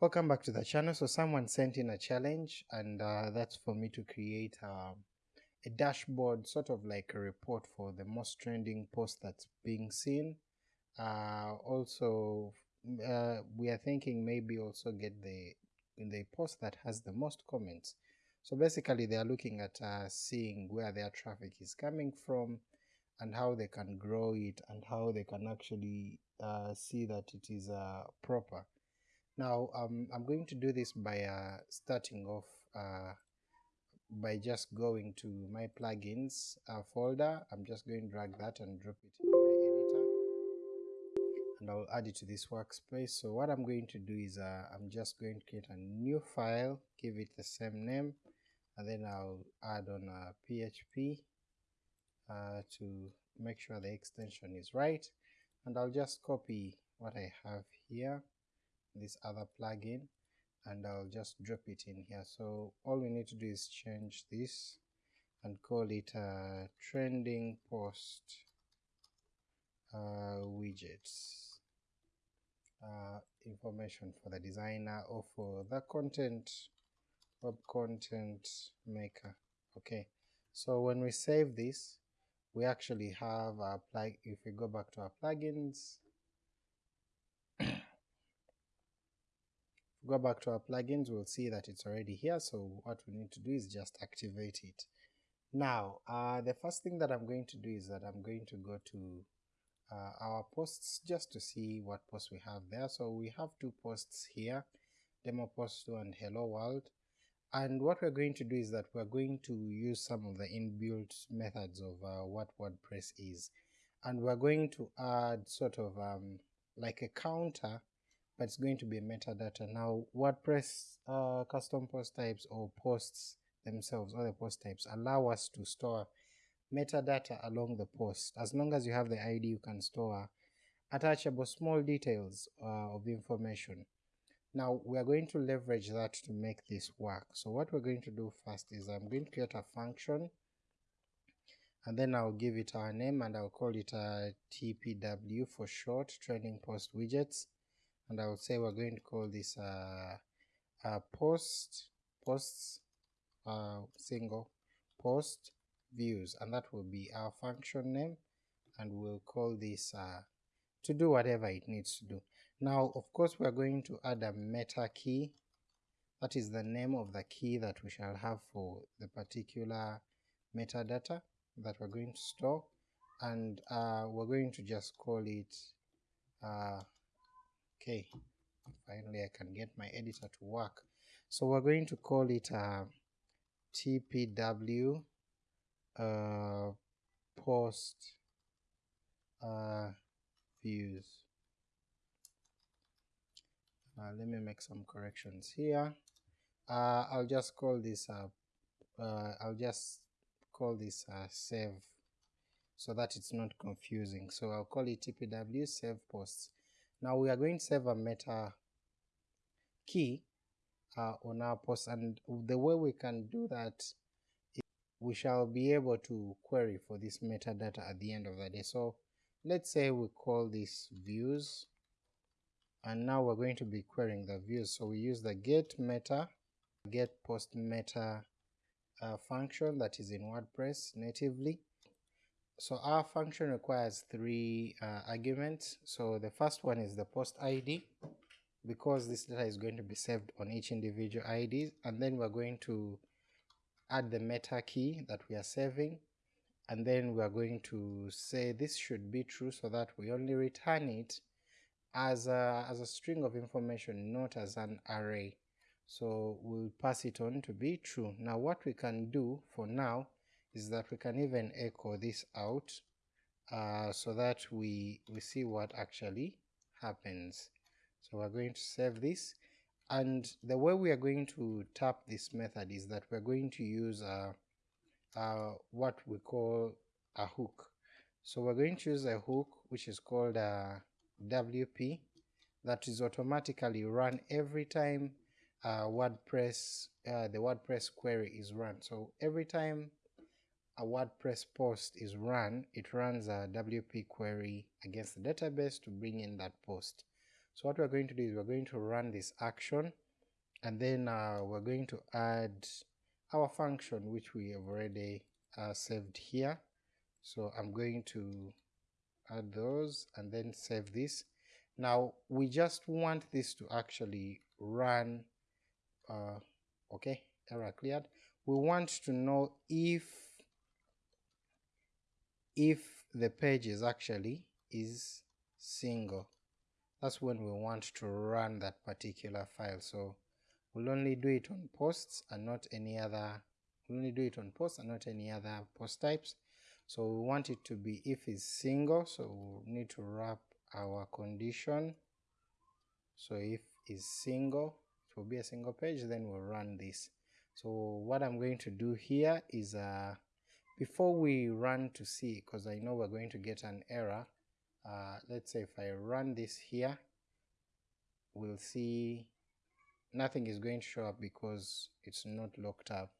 Welcome back to the channel. So someone sent in a challenge and uh, that's for me to create um, a dashboard, sort of like a report for the most trending post that's being seen. Uh, also, uh, we are thinking maybe also get the the post that has the most comments. So basically they are looking at uh, seeing where their traffic is coming from and how they can grow it and how they can actually uh, see that it is uh, proper. Now um, I'm going to do this by uh, starting off uh, by just going to my plugins uh, folder. I'm just going to drag that and drop it in my editor and I'll add it to this workspace. So what I'm going to do is uh, I'm just going to create a new file, give it the same name, and then I'll add on a PHP uh, to make sure the extension is right, and I'll just copy what I have here, this other plugin, and I'll just drop it in here. So all we need to do is change this and call it a trending post uh, widgets uh, information for the designer or for the content web content maker okay so when we save this we actually have our plug if we go back to our plugins go back to our plugins we'll see that it's already here so what we need to do is just activate it. Now uh, the first thing that I'm going to do is that I'm going to go to uh, our posts just to see what posts we have there. So we have two posts here demo post 2 and hello world. And what we're going to do is that we're going to use some of the inbuilt methods of uh, what WordPress is. And we're going to add sort of um, like a counter but it's going to be metadata. Now WordPress uh, custom post types or posts themselves or the post types allow us to store metadata along the post. As long as you have the ID you can store attachable small details uh, of information. Now we are going to leverage that to make this work. So what we're going to do first is I'm going to create a function and then I'll give it our name and I'll call it a TPW for short, trending post widgets and I will say we're going to call this uh, uh, post posts uh, single post views. And that will be our function name. And we'll call this uh, to do whatever it needs to do. Now of course we are going to add a meta key. That is the name of the key that we shall have for the particular metadata that we're going to store. And uh, we're going to just call it uh, okay finally I can get my editor to work. So we're going to call it uh, tpw uh, post uh, views. Uh, let me make some corrections here. Uh, I'll just call this uh, uh, I'll just call this uh, save so that it's not confusing. So I'll call it tpw save posts now we are going to save a meta key uh, on our post and the way we can do that is we shall be able to query for this metadata at the end of the day. So let's say we call this views and now we're going to be querying the views so we use the get meta get post meta uh, function that is in WordPress natively so our function requires three uh, arguments. So the first one is the post ID because this data is going to be saved on each individual ID and then we're going to add the meta key that we are saving and then we are going to say this should be true so that we only return it as a, as a string of information not as an array. So we'll pass it on to be true. Now what we can do for now is that we can even echo this out uh, so that we, we see what actually happens. So we're going to save this and the way we are going to tap this method is that we're going to use uh, uh, what we call a hook. So we're going to use a hook which is called a WP that is automatically run every time uh, WordPress, uh, the WordPress query is run. So every time a WordPress post is run, it runs a WP query against the database to bring in that post. So what we're going to do is we're going to run this action and then uh, we're going to add our function which we have already uh, saved here. So I'm going to add those and then save this. Now we just want this to actually run, uh, okay, error cleared. We want to know if if the page is actually is single. That's when we want to run that particular file. So we'll only do it on posts and not any other we'll only do it on posts and not any other post types. So we want it to be if it's single, so we'll need to wrap our condition. So if is single, it will be a single page, then we'll run this. So what I'm going to do here is uh, before we run to see, because I know we're going to get an error, uh, let's say if I run this here, we'll see nothing is going to show up because it's not locked up.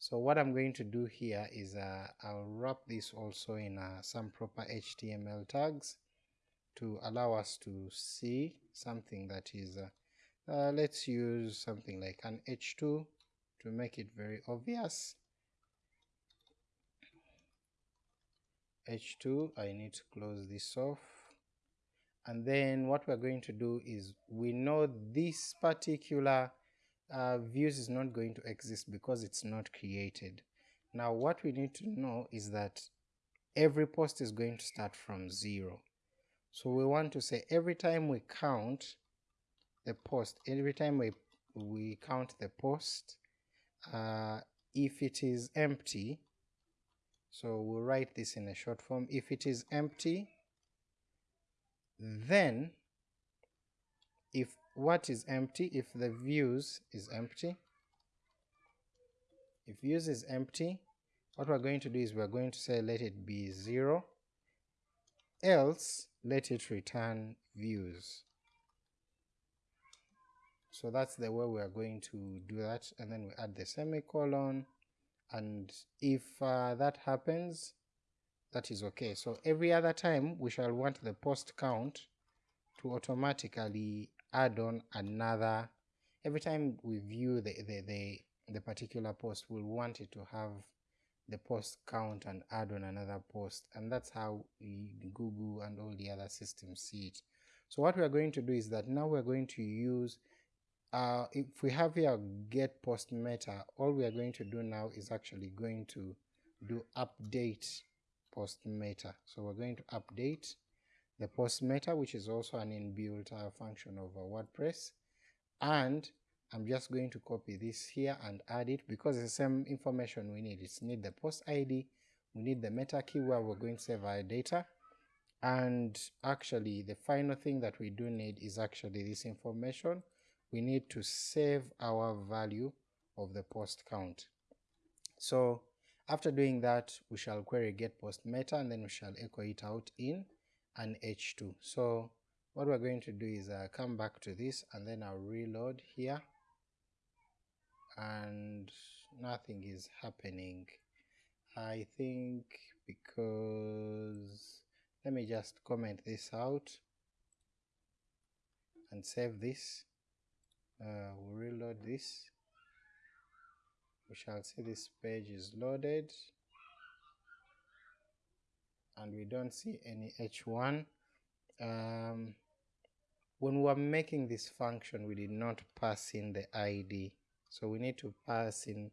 So what I'm going to do here is uh, I'll wrap this also in uh, some proper HTML tags to allow us to see something that is, uh, uh, let's use something like an H2 to make it very obvious. H2, I need to close this off. And then what we're going to do is we know this particular uh, views is not going to exist because it's not created. Now what we need to know is that every post is going to start from zero. So we want to say every time we count the post, every time we, we count the post, uh, if it is empty, so we'll write this in a short form, if it is empty, then if what is empty, if the views is empty, if views is empty, what we're going to do is we're going to say let it be 0, else let it return views. So that's the way we are going to do that, and then we add the semicolon, and if uh, that happens, that is okay. So every other time we shall want the post count to automatically add on another, every time we view the, the, the, the particular post, we'll want it to have the post count and add on another post and that's how Google and all the other systems see it. So what we are going to do is that now we're going to use uh, if we have here get post meta, all we are going to do now is actually going to do update post meta. So we're going to update the post meta, which is also an inbuilt uh, function of uh, WordPress, and I'm just going to copy this here and add it because it's the same information we need. It's need the post ID, we need the meta key where we're going to save our data, and actually the final thing that we do need is actually this information. We need to save our value of the post count. So after doing that, we shall query get post meta and then we shall echo it out in an h2. So what we're going to do is uh, come back to this and then I'll reload here and nothing is happening. I think because let me just comment this out and save this. Uh, we'll reload this. We shall see this page is loaded. And we don't see any h1 um, when we were making this function we did not pass in the id so we need to pass in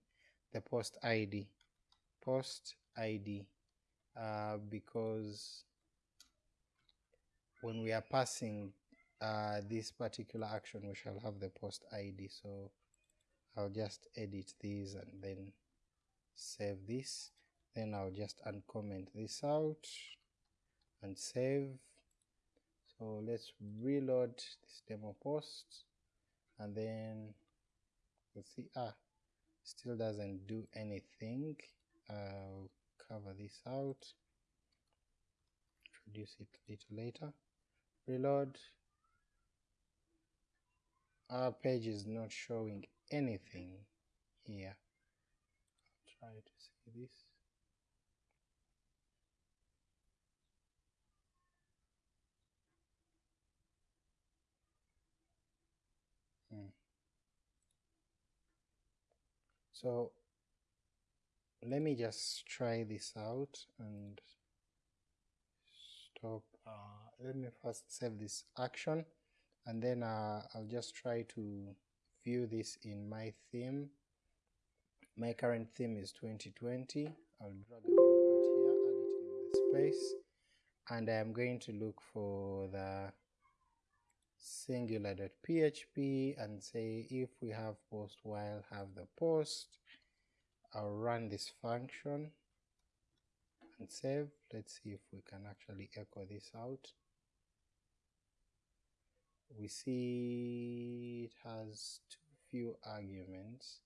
the post id post id uh, because when we are passing uh, this particular action we shall have the post id so I'll just edit these and then save this. Then I'll just uncomment this out and save. So let's reload this demo post. And then let's see ah still doesn't do anything. I'll cover this out. Introduce it a little later. Reload our page is not showing anything here. I'll try to see this. Hmm. so let me just try this out and stop. Uh, let me first save this action and then uh, I'll just try to view this in my theme. My current theme is 2020 I'll drag and drop it here add it in the space. And I'm going to look for the singular.php and say if we have post while have the post. I'll run this function and save. Let's see if we can actually echo this out we see it has too few arguments.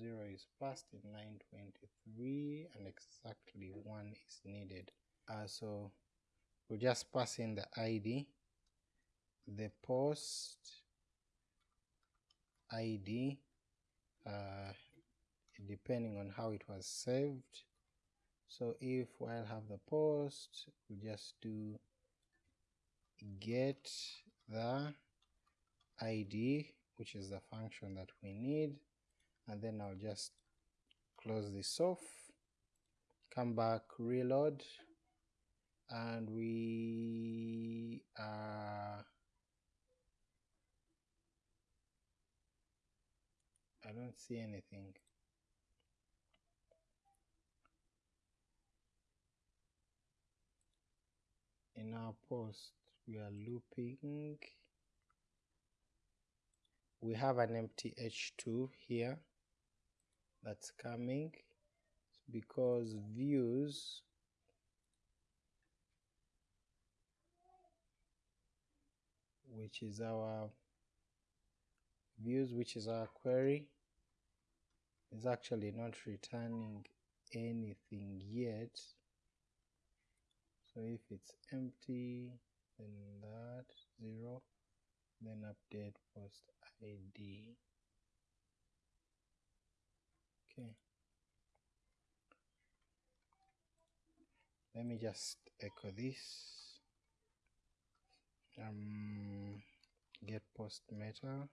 0 is passed in 923 and exactly 1 is needed. Uh, so we'll just pass in the id the post id uh, depending on how it was saved. So if while have the post we'll just do get the id which is the function that we need. And then I'll just close this off come back reload and we are I don't see anything. In our post we are looping. We have an empty h2 here that's coming. Because views which is our views which is our query is actually not returning anything yet. So if it's empty then that zero. Then update post id okay. Let me just echo this. Um get post meta.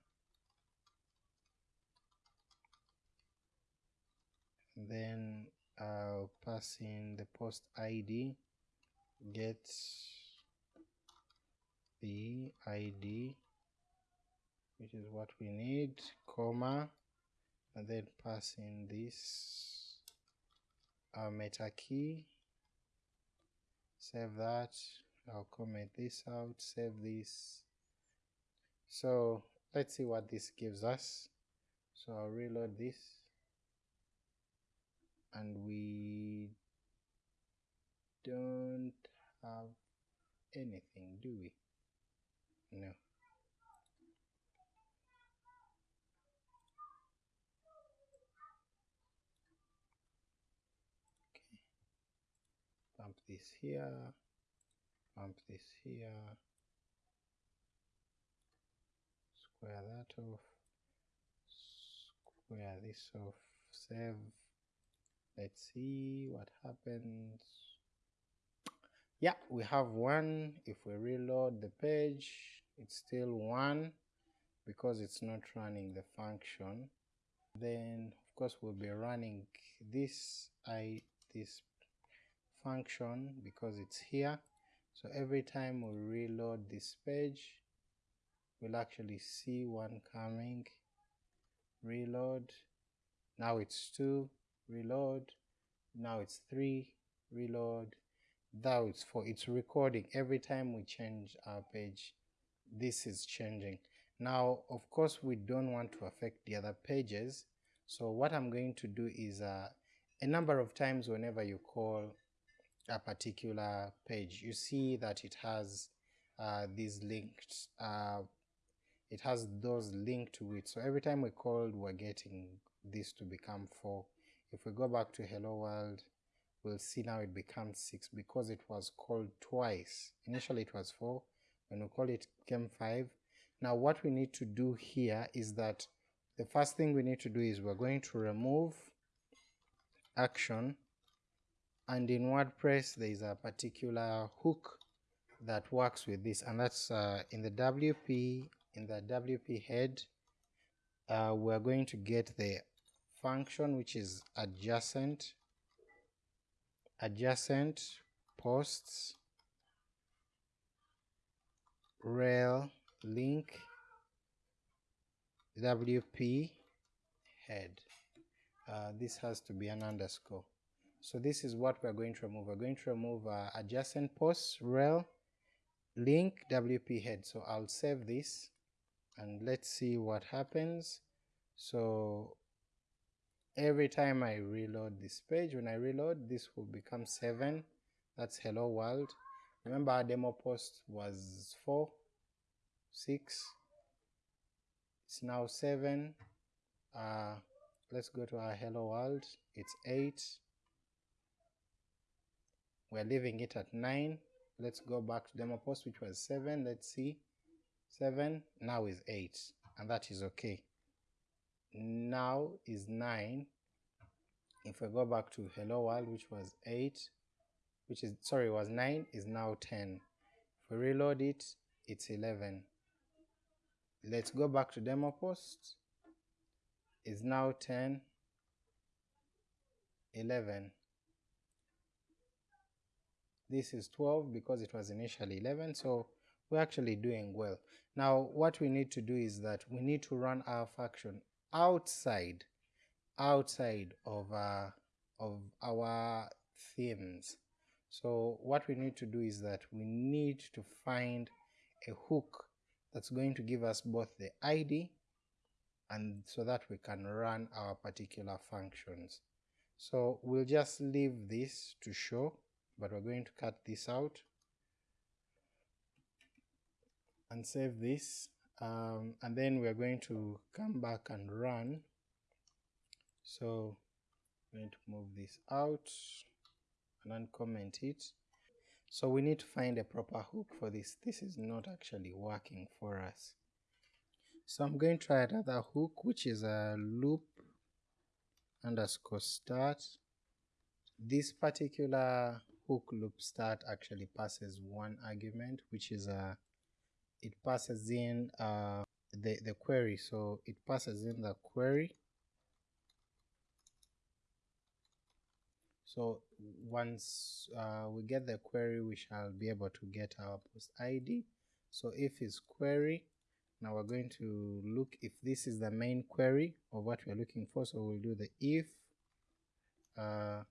Then I'll pass in the post ID get the ID which is what we need comma and then pass in this uh, meta key. Save that. I'll comment this out. Save this. So let's see what this gives us. So I'll reload this. And we don't have anything do we no okay. Pump this here. Pump this here. Square that off. Square this off. Save. Let's see what happens. Yeah we have one. If we reload the page it's still one because it's not running the function. Then of course we'll be running this i this function because it's here. So every time we reload this page we'll actually see one coming. Reload. Now it's two. Reload. Now it's three. Reload. Now it's four. It's recording. Every time we change our page this is changing. Now of course we don't want to affect the other pages. So what I'm going to do is uh, a number of times whenever you call a particular page you see that it has uh, these linked uh, it has those linked to it. So every time we called we're getting this to become 4 if we go back to hello world we'll see now it becomes 6 because it was called twice. Initially it was 4 when we call it came 5 now what we need to do here is that the first thing we need to do is we're going to remove action and in WordPress there is a particular hook that works with this and that's uh, in the WP in the WP head uh, we're going to get the function which is adjacent adjacent posts rel link wp head. Uh, this has to be an underscore. So this is what we're going to remove. We're going to remove uh, adjacent posts rel link wp head. So i'll save this and let's see what happens. So every time I reload this page when I reload this will become 7 that's hello world remember our demo post was 4 6 it's now 7 uh, let's go to our hello world. It's 8 we're leaving it at 9 let's go back to demo post which was 7 let's see. 7 now is 8 and that is okay. Now is 9 if we go back to hello world which was 8 which is sorry was 9 is now 10 if we reload it it's 11 let's go back to demo post. Is now 10 11 this is 12 because it was initially 11 so we're actually doing well. Now what we need to do is that we need to run our function outside outside of uh, of our themes so what we need to do is that we need to find a hook that's going to give us both the id and so that we can run our particular functions. So we'll just leave this to show but we're going to cut this out and save this um, and then we're going to come back and run. So I'm going to move this out and uncomment it. So we need to find a proper hook for this. This is not actually working for us. So I'm going to try another hook which is a loop underscore start. This particular hook loop start actually passes one argument which is a it passes in uh, the, the query. So it passes in the query. So once uh, we get the query we shall be able to get our post id so if is query now we're going to look if this is the main query of what we're looking for. So we'll do the if uh,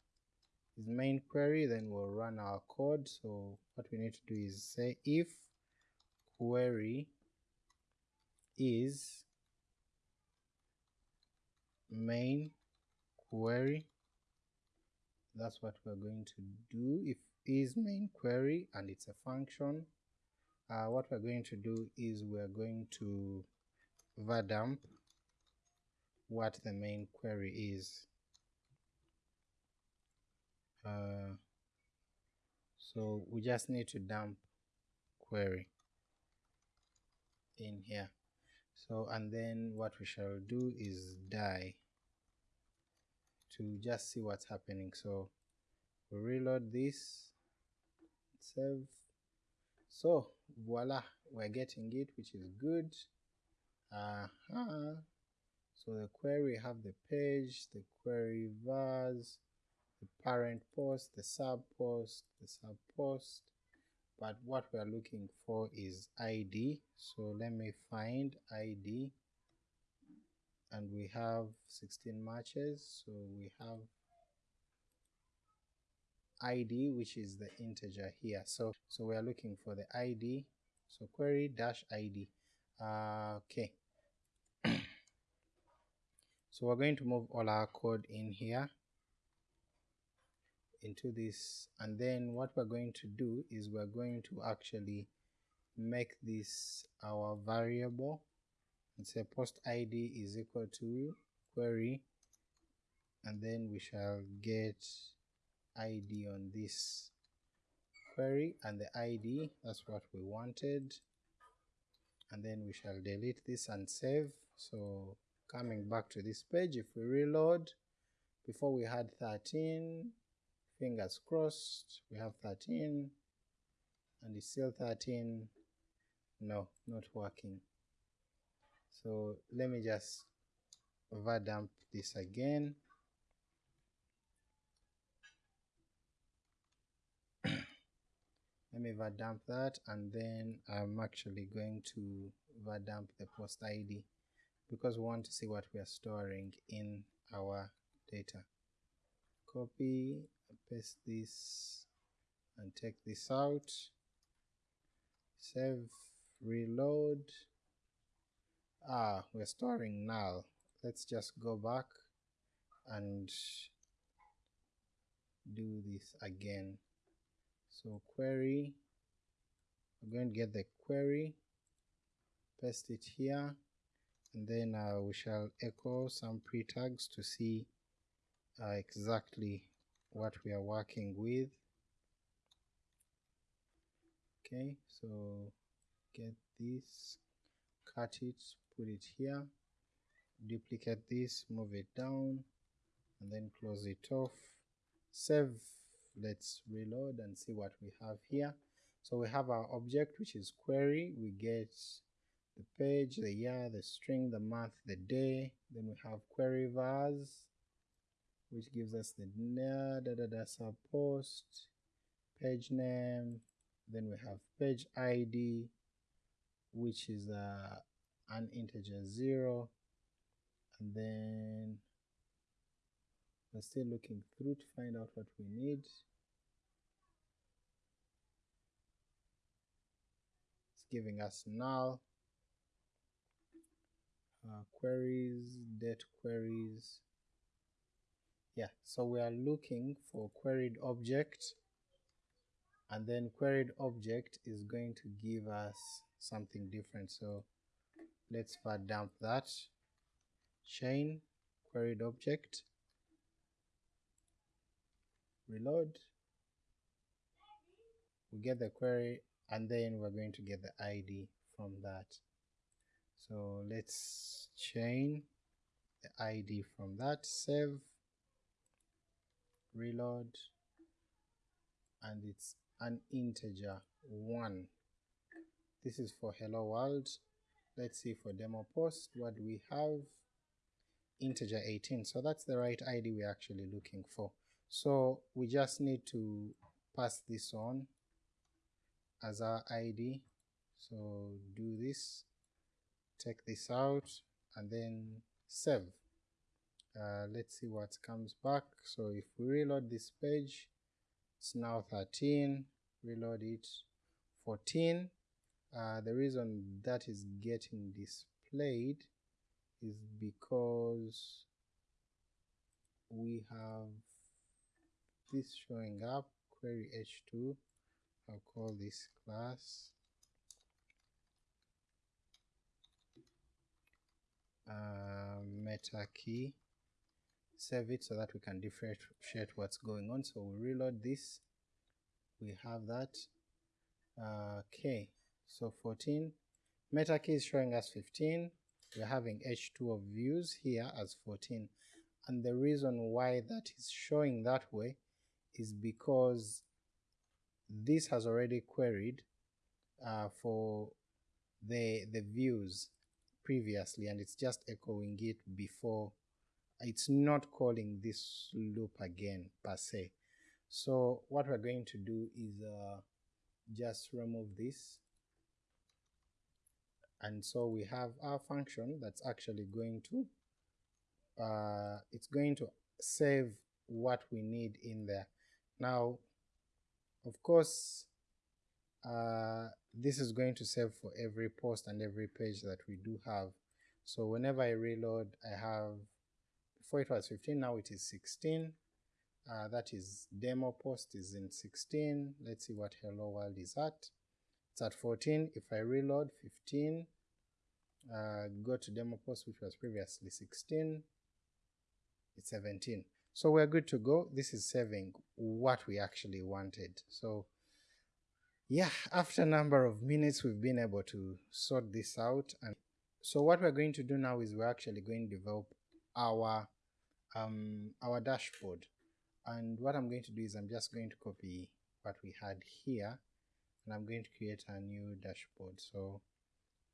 is main query then we'll run our code. So what we need to do is say if query is main query that's what we're going to do. If is main query and it's a function uh, what we're going to do is we're going to var dump what the main query is. Uh, so we just need to dump query in here. So and then what we shall do is die to just see what's happening. So we reload this. Save. So voila we're getting it which is good. Uh -huh. so the query have the page the query vars the parent post the sub post the sub post. But what we are looking for is id so let me find id and we have 16 matches so we have id which is the integer here. So so we are looking for the id so query dash id uh, okay. So we're going to move all our code in here into this and then what we're going to do is we're going to actually make this our variable and say post id is equal to query and then we shall get id on this query and the id that's what we wanted. And then we shall delete this and save. So coming back to this page if we reload before we had 13 fingers crossed we have 13 and it's still 13 no not working so let me just var dump this again let me var dump that and then I'm actually going to var dump the post ID because we want to see what we are storing in our data. Copy, paste this and take this out, save, reload. Ah, we're storing null. Let's just go back and do this again. So query, we're going to get the query, paste it here, and then uh, we shall echo some pre-tags to see uh, exactly what we are working with. Okay, so get this, cut it, put it here, duplicate this, move it down, and then close it off, save. Let's reload and see what we have here. So we have our object which is query. We get the page the year the string the month the day. Then we have query vars which gives us the da da da sub post page name. Then we have page id which is uh, an integer zero and then we're still looking through to find out what we need. It's giving us null, uh, queries, date queries. Yeah, so we are looking for queried object and then queried object is going to give us something different. So let's dump that. Chain queried object. Reload. We get the query and then we're going to get the id from that. So let's chain the id from that save reload and it's an integer 1 this is for hello world let's see for demo post what do we have? Integer 18 so that's the right id we're actually looking for. So we just need to pass this on as our id so do this take this out and then save. Uh, let's see what comes back. So if we reload this page it's now 13 reload it 14 uh, the reason that is getting displayed is because we have this showing up query h2 I'll call this class. Uh, meta key. Save it so that we can differentiate what's going on. So we reload this. We have that. Uh, okay so 14 meta key is showing us 15 we're having h2 of views here as 14 and the reason why that is showing that way is because this has already queried uh, for the the views previously and it's just echoing it before. It's not calling this loop again per se. So what we're going to do is uh, just remove this and so we have our function that's actually going to uh, it's going to save what we need in there now, of course, uh, this is going to save for every post and every page that we do have. So whenever I reload, I have, before it was 15, now it is 16. Uh, that is demo post is in 16. Let's see what hello world is at. It's at 14. If I reload 15, uh, go to demo post which was previously 16, it's 17. So we're good to go. This is saving what we actually wanted. So yeah, after a number of minutes we've been able to sort this out and so what we're going to do now is we're actually going to develop our um, our dashboard and what I'm going to do is I'm just going to copy what we had here and I'm going to create a new dashboard. So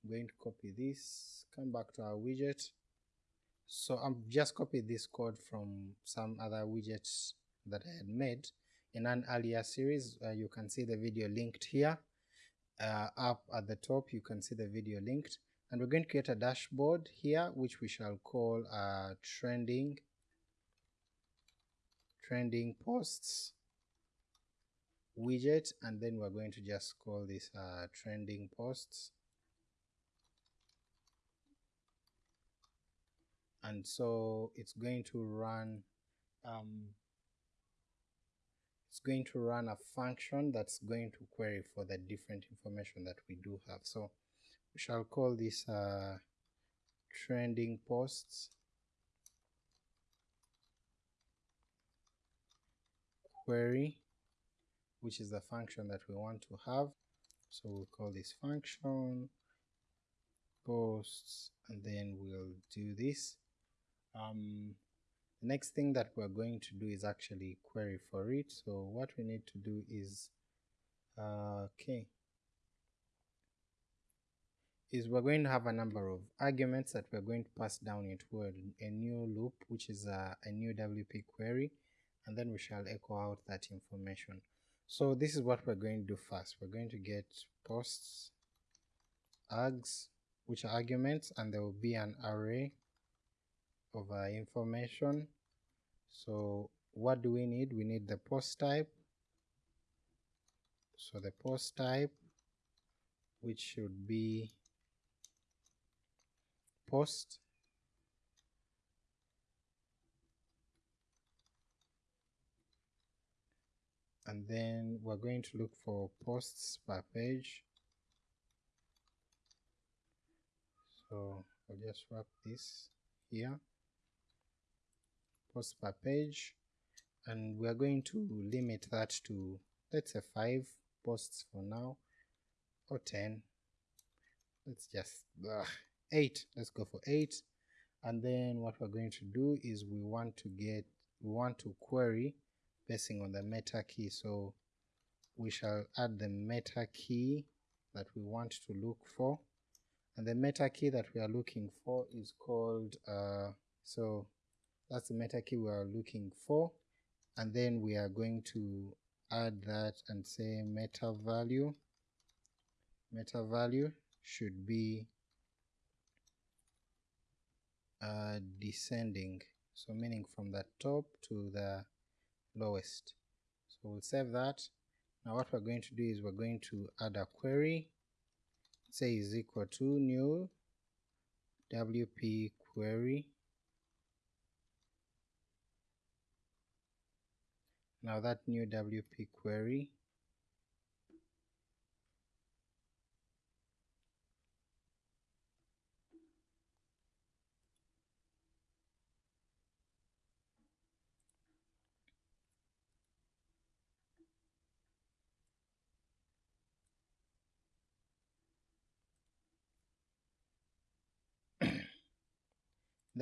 I'm going to copy this come back to our widget. So I've just copied this code from some other widgets that I had made. In an earlier series uh, you can see the video linked here. Uh, up at the top you can see the video linked. And we're going to create a dashboard here which we shall call uh, trending trending posts widget and then we're going to just call this uh, trending posts. And so it's going to run um, it's going to run a function that's going to query for the different information that we do have. So we shall call this uh, trending posts. Query which is the function that we want to have. So we'll call this function posts and then we'll do this. Um, the next thing that we're going to do is actually query for it. So what we need to do is uh, okay is we're going to have a number of arguments that we're going to pass down into a, a new loop which is a, a new WP query. And then we shall echo out that information so this is what we're going to do first. We're going to get posts args which are arguments and there will be an array of uh, information. So what do we need? We need the post type. So the post type which should be post and then we're going to look for posts per page. So I'll just wrap this here. Posts per page. And we are going to limit that to let's say 5 posts for now or 10 let's just ugh, 8 let's go for 8 and then what we're going to do is we want to get we want to query on the meta key. So we shall add the meta key that we want to look for. And the meta key that we are looking for is called uh, so that's the meta key we are looking for. And then we are going to add that and say meta value. Meta value should be uh, descending. So meaning from the top to the lowest. So we'll save that. Now what we're going to do is we're going to add a query. Say is equal to new wp query. Now that new wp query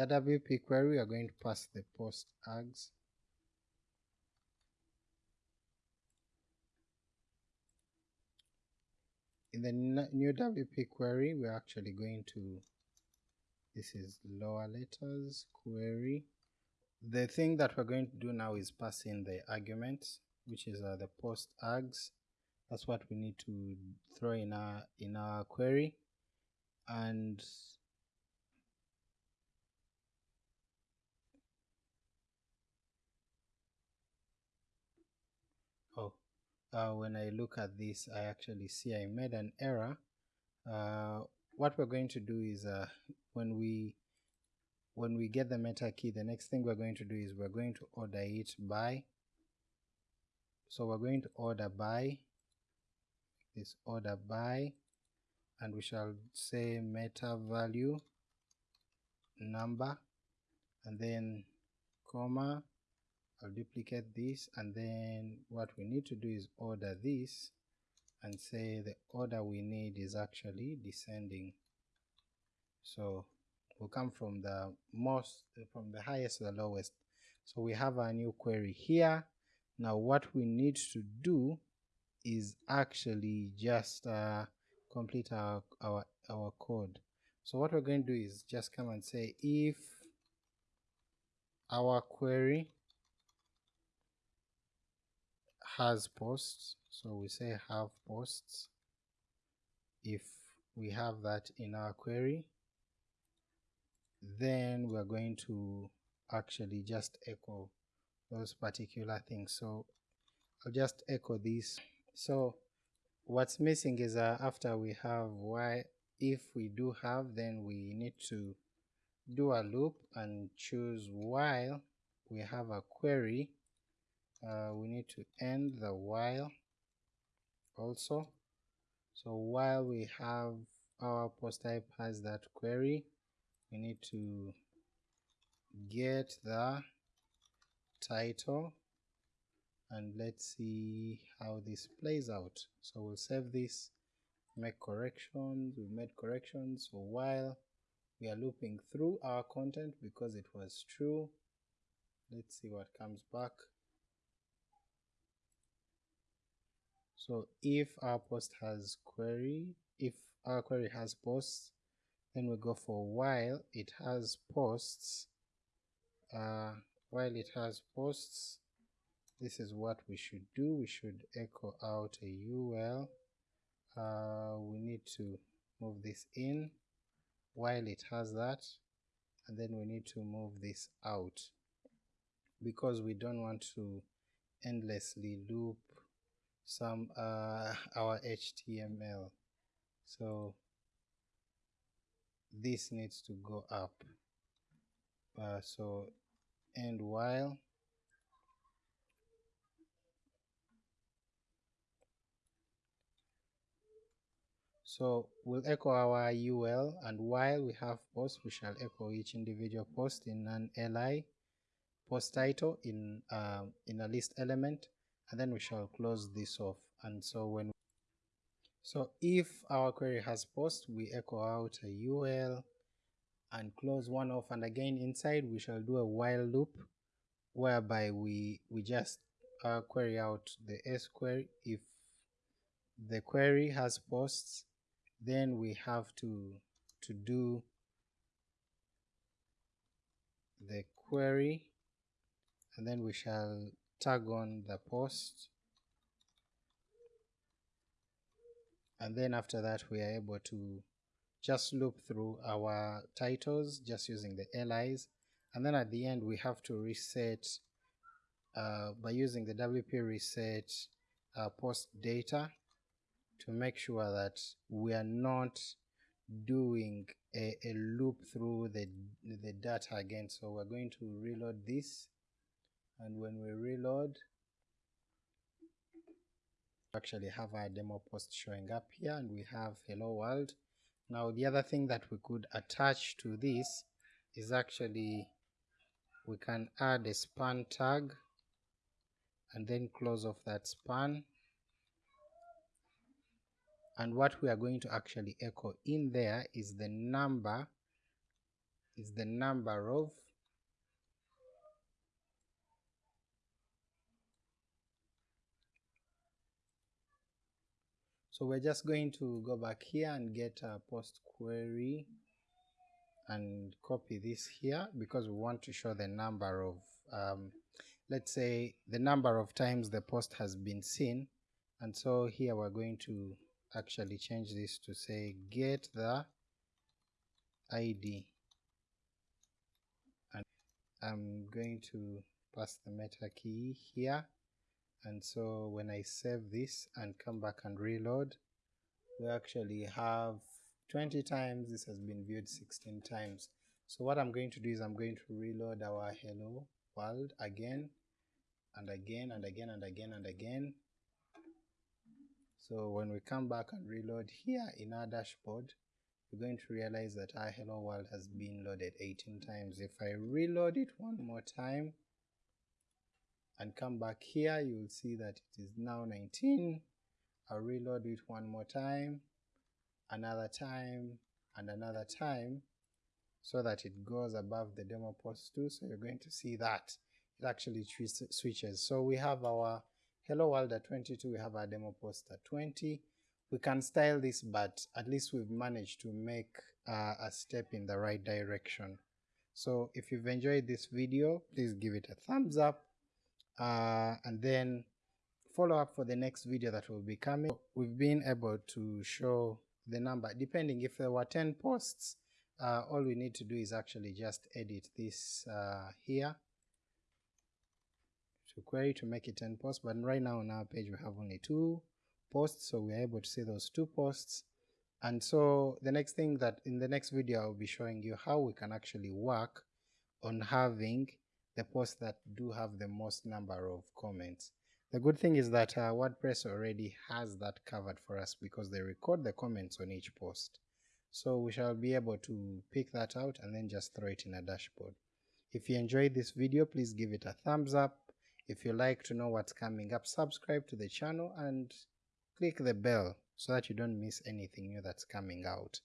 the WP query we are going to pass the post args in the new WP query we're actually going to this is lower letters query. The thing that we're going to do now is pass in the arguments which is uh, the post args that's what we need to throw in our in our query. And uh, when I look at this I actually see I made an error. Uh, what we're going to do is uh, when we when we get the meta key the next thing we're going to do is we're going to order it by so we're going to order by this order by and we shall say meta value number and then comma I'll duplicate this and then what we need to do is order this and say the order we need is actually descending. So we'll come from the most from the highest to the lowest. So we have our new query here. Now what we need to do is actually just uh, complete our, our our code. So what we're going to do is just come and say if our query has posts so we say have posts. If we have that in our query then we're going to actually just echo those particular things. So I'll just echo this so what's missing is uh, after we have why if we do have then we need to do a loop and choose while we have a query uh, we need to end the while also. So while we have our post type has that query we need to get the title and let's see how this plays out. So we'll save this make corrections we made corrections. So while we are looping through our content because it was true let's see what comes back so if our post has query if our query has posts then we go for while it has posts uh, while it has posts this is what we should do. We should echo out a ul uh, we need to move this in while it has that and then we need to move this out. Because we don't want to endlessly loop some uh, our HTML so this needs to go up. Uh, so and while So we'll echo our UL and while we have posts we shall echo each individual post in an li post title in um, in a list element and then we shall close this off. And so when so if our query has post we echo out a ul and close one off. And again inside we shall do a while loop whereby we we just uh, query out the s query. If the query has posts then we have to to do the query. And then we shall tag on the post. And then after that we are able to just loop through our titles just using the LIs and then at the end we have to reset uh, by using the WP reset uh, post data to make sure that we are not doing a, a loop through the, the data again. So we're going to reload this and when we reload actually have our demo post showing up here and we have hello world. Now the other thing that we could attach to this is actually we can add a span tag and then close off that span and what we are going to actually echo in there is the number is the number of so we're just going to go back here and get a post query and copy this here because we want to show the number of um, let's say the number of times the post has been seen. And so here we're going to actually change this to say get the ID and I'm going to pass the meta key here and so when I save this and come back and reload we actually have 20 times this has been viewed 16 times so what I'm going to do is I'm going to reload our hello world again and again and again and again and again so when we come back and reload here in our dashboard, we're going to realize that our hello world has been loaded 18 times. If I reload it one more time and come back here, you'll see that it is now 19. I'll reload it one more time, another time, and another time, so that it goes above the demo post too. So you're going to see that it actually switches. So we have our hello world at 22 we have our demo post at 20 we can style this but at least we've managed to make uh, a step in the right direction so if you've enjoyed this video please give it a thumbs up uh, and then follow up for the next video that will be coming. We've been able to show the number. Depending if there were 10 posts uh, all we need to do is actually just edit this uh, here. To query to make it 10 posts but right now on our page we have only two posts so we're able to see those two posts. And so the next thing that in the next video I'll be showing you how we can actually work on having the posts that do have the most number of comments. The good thing is that uh, WordPress already has that covered for us because they record the comments on each post. So we shall be able to pick that out and then just throw it in a dashboard. If you enjoyed this video, please give it a thumbs up. If you like to know what's coming up, subscribe to the channel and click the bell so that you don't miss anything new that's coming out.